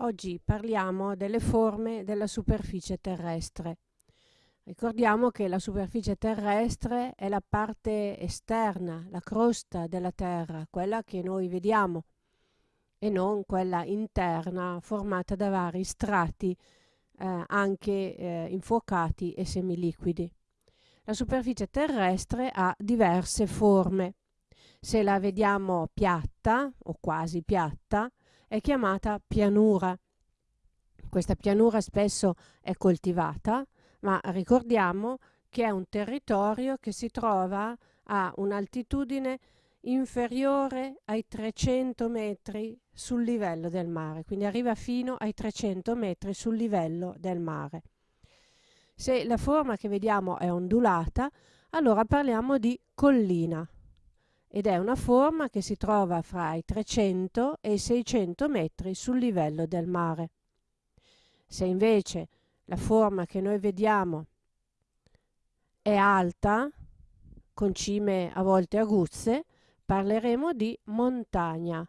Oggi parliamo delle forme della superficie terrestre. Ricordiamo che la superficie terrestre è la parte esterna, la crosta della Terra, quella che noi vediamo, e non quella interna formata da vari strati eh, anche eh, infuocati e semiliquidi. La superficie terrestre ha diverse forme. Se la vediamo piatta o quasi piatta, è chiamata pianura. Questa pianura spesso è coltivata, ma ricordiamo che è un territorio che si trova a un'altitudine inferiore ai 300 metri sul livello del mare, quindi arriva fino ai 300 metri sul livello del mare. Se la forma che vediamo è ondulata, allora parliamo di collina ed è una forma che si trova fra i 300 e i 600 metri sul livello del mare. Se invece la forma che noi vediamo è alta, con cime a volte aguzze, parleremo di montagna.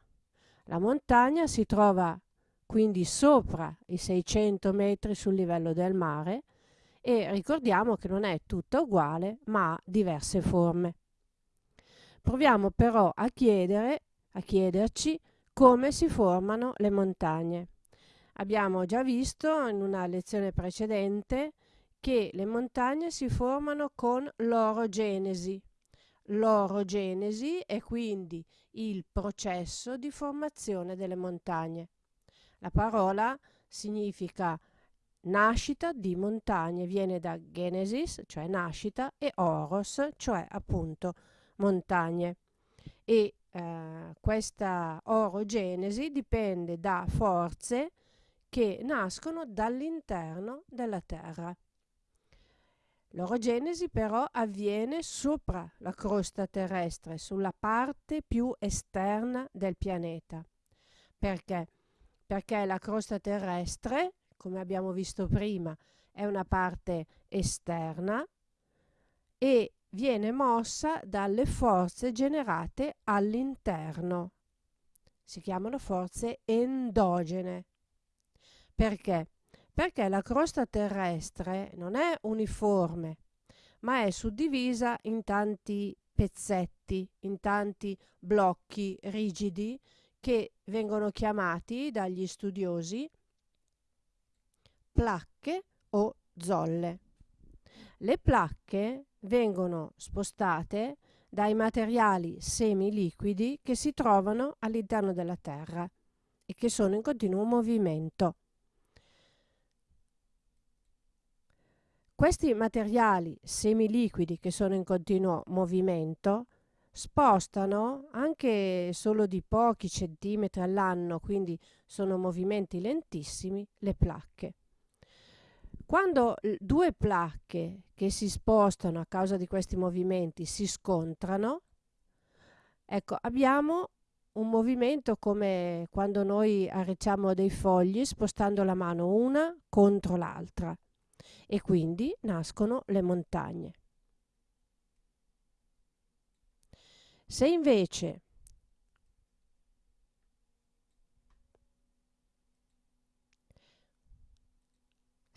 La montagna si trova quindi sopra i 600 metri sul livello del mare e ricordiamo che non è tutta uguale ma ha diverse forme. Proviamo però a chiedere, a chiederci come si formano le montagne. Abbiamo già visto in una lezione precedente che le montagne si formano con l'orogenesi. L'orogenesi è quindi il processo di formazione delle montagne. La parola significa nascita di montagne, viene da genesis, cioè nascita, e oros, cioè appunto montagne. E eh, questa orogenesi dipende da forze che nascono dall'interno della Terra. L'orogenesi però avviene sopra la crosta terrestre, sulla parte più esterna del pianeta. Perché? Perché la crosta terrestre, come abbiamo visto prima, è una parte esterna e viene mossa dalle forze generate all'interno. Si chiamano forze endogene. Perché? Perché la crosta terrestre non è uniforme, ma è suddivisa in tanti pezzetti, in tanti blocchi rigidi che vengono chiamati dagli studiosi placche o zolle. Le placche vengono spostate dai materiali semiliquidi che si trovano all'interno della Terra e che sono in continuo movimento. Questi materiali semiliquidi che sono in continuo movimento spostano anche solo di pochi centimetri all'anno, quindi sono movimenti lentissimi, le placche. Quando due placche che si spostano a causa di questi movimenti si scontrano, ecco, abbiamo un movimento come quando noi arricciamo dei fogli spostando la mano una contro l'altra e quindi nascono le montagne. Se invece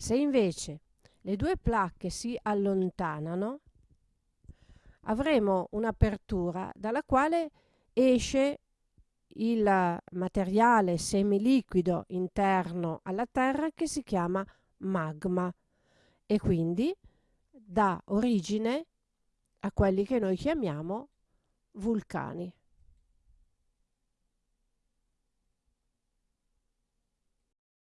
se invece le due placche si allontanano, avremo un'apertura dalla quale esce il materiale semiliquido interno alla Terra che si chiama magma e quindi dà origine a quelli che noi chiamiamo vulcani.